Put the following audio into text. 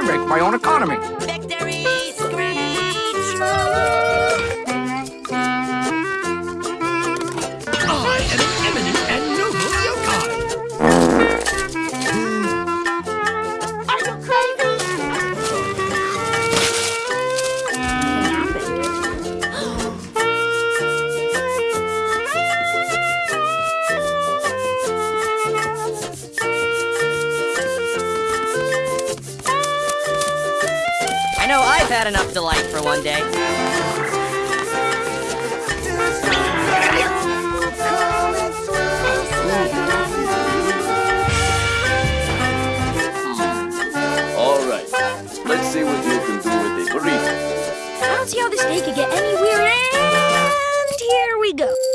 I make my own economy. know I've had enough delight for one day. All right, let's see what you can do with the burrito. I don't see how this day could get any weirder. And here we go.